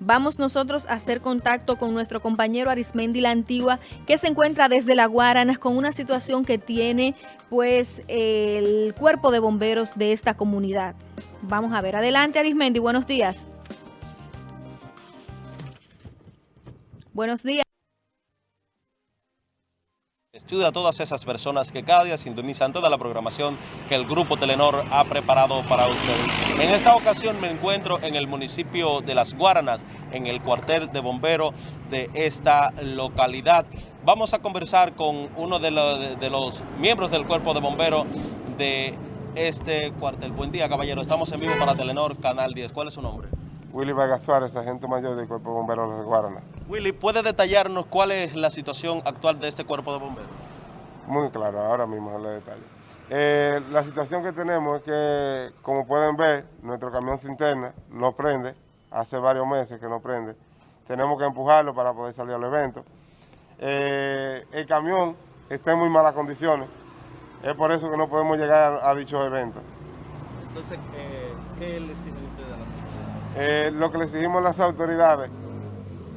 Vamos nosotros a hacer contacto con nuestro compañero Arismendi La Antigua, que se encuentra desde La Guaranas con una situación que tiene pues el cuerpo de bomberos de esta comunidad. Vamos a ver. Adelante Arismendi, buenos días. Buenos días. Estudia a todas esas personas que cada día sintonizan toda la programación que el Grupo Telenor ha preparado para ustedes. En esta ocasión me encuentro en el municipio de Las Guaranas, en el cuartel de bomberos de esta localidad. Vamos a conversar con uno de los, de los miembros del cuerpo de bomberos de este cuartel. Buen día, caballero. Estamos en vivo para Telenor, Canal 10. ¿Cuál es su nombre? Willy Vargas Suárez, agente mayor del Cuerpo de Bomberos de Guaranas. Willy, ¿puede detallarnos cuál es la situación actual de este Cuerpo de Bomberos? Muy claro, ahora mismo le detallo. Eh, la situación que tenemos es que, como pueden ver, nuestro camión interna no prende, hace varios meses que no prende. Tenemos que empujarlo para poder salir al evento. Eh, el camión está en muy malas condiciones, es por eso que no podemos llegar a, a dichos eventos. Entonces, eh, ¿qué le exigen ustedes a la Eh, lo que le exigimos a las autoridades,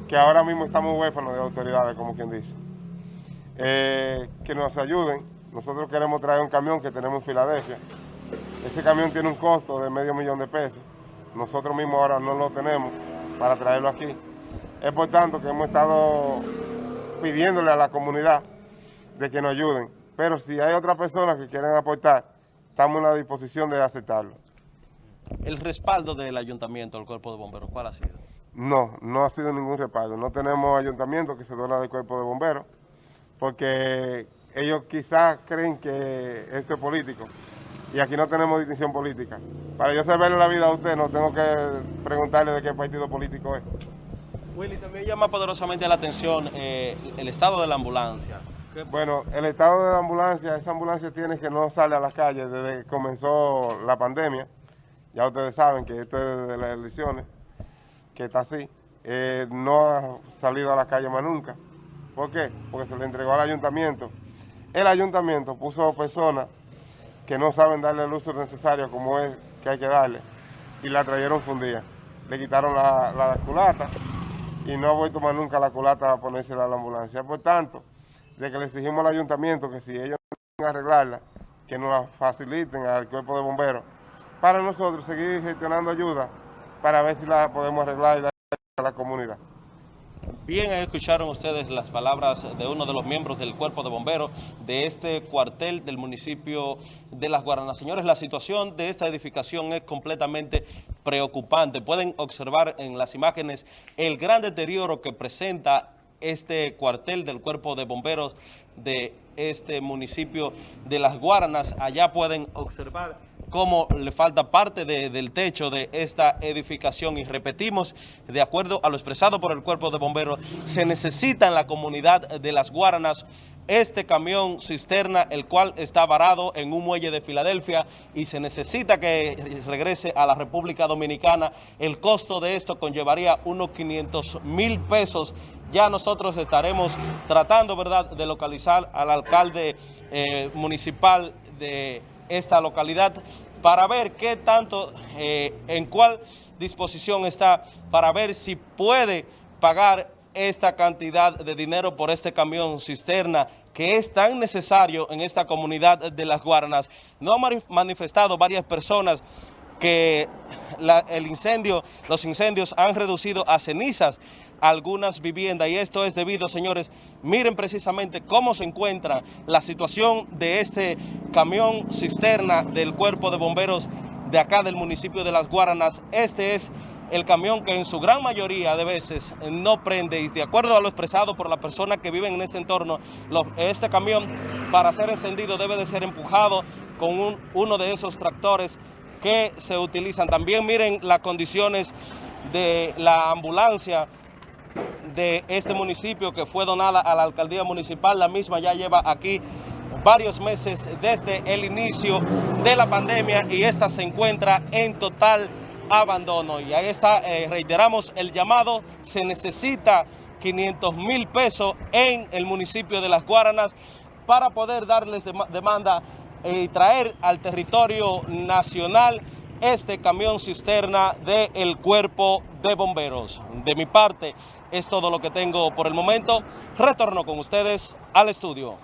que ahora mismo estamos huérfanos de autoridades, como quien dice, eh, que nos ayuden. Nosotros queremos traer un camión que tenemos en Filadelfia. Ese camión tiene un costo de medio millón de pesos. Nosotros mismos ahora no lo tenemos para traerlo aquí. Es por tanto que hemos estado pidiéndole a la comunidad de que nos ayuden. Pero si hay otras personas que quieren aportar, estamos en la disposición de aceptarlo. El respaldo del ayuntamiento, del cuerpo de bomberos, ¿cuál ha sido? No, no ha sido ningún respaldo. No tenemos ayuntamiento que se dona del cuerpo de bomberos, porque ellos quizás creen que esto es político. Y aquí no tenemos distinción política. Para yo saberle la vida a usted, no tengo que preguntarle de qué partido político es. Willy, también llama poderosamente la atención eh, el estado de la ambulancia. Bueno, el estado de la ambulancia, esa ambulancia tiene que no sale a las calles desde que comenzó la pandemia. Ya ustedes saben que esto es de las elecciones, que está así. Eh, no ha salido a la calle más nunca. ¿Por qué? Porque se le entregó al ayuntamiento. El ayuntamiento puso personas que no saben darle el uso necesario como es que hay que darle y la trajeron fundida. Le quitaron la, la culata y no ha vuelto más nunca la culata a ponérsela a la ambulancia. Por tanto, de que le exigimos al ayuntamiento que si ellos no pueden arreglarla, que nos la faciliten al cuerpo de bomberos para nosotros seguir gestionando ayuda para ver si la podemos arreglar y dar a la comunidad. Bien, escucharon ustedes las palabras de uno de los miembros del cuerpo de bomberos de este cuartel del municipio de Las Guaranas. Señores, la situación de esta edificación es completamente preocupante. Pueden observar en las imágenes el gran deterioro que presenta este cuartel del cuerpo de bomberos de este municipio de Las Guaranas. Allá pueden observar cómo le falta parte de, del techo de esta edificación. Y repetimos, de acuerdo a lo expresado por el cuerpo de bomberos, se necesita en la comunidad de Las Guaranas este camión cisterna, el cual está varado en un muelle de Filadelfia y se necesita que regrese a la República Dominicana. El costo de esto conllevaría unos 500 mil pesos. Ya nosotros estaremos tratando, ¿verdad?, de localizar al alcalde eh, municipal de esta localidad para ver qué tanto, eh, en cuál disposición está, para ver si puede pagar esta cantidad de dinero por este camión cisterna que es tan necesario en esta comunidad de Las Guaranas. No han manifestado varias personas que el incendio, los incendios han reducido a cenizas algunas viviendas y esto es debido, señores, miren precisamente cómo se encuentra la situación de este camión cisterna del cuerpo de bomberos de acá del municipio de Las Guaranas. Este es el camión que en su gran mayoría de veces no prende y de acuerdo a lo expresado por la persona que vive en este entorno, este camión para ser encendido debe de ser empujado con un, uno de esos tractores que se utilizan. También miren las condiciones de la ambulancia de este municipio que fue donada a la alcaldía municipal. La misma ya lleva aquí varios meses desde el inicio de la pandemia y esta se encuentra en total abandono. Y ahí está, eh, reiteramos el llamado, se necesita 500 mil pesos en el municipio de Las Guaranas para poder darles dem demanda y traer al territorio nacional este camión cisterna del Cuerpo de Bomberos. De mi parte, es todo lo que tengo por el momento. Retorno con ustedes al estudio.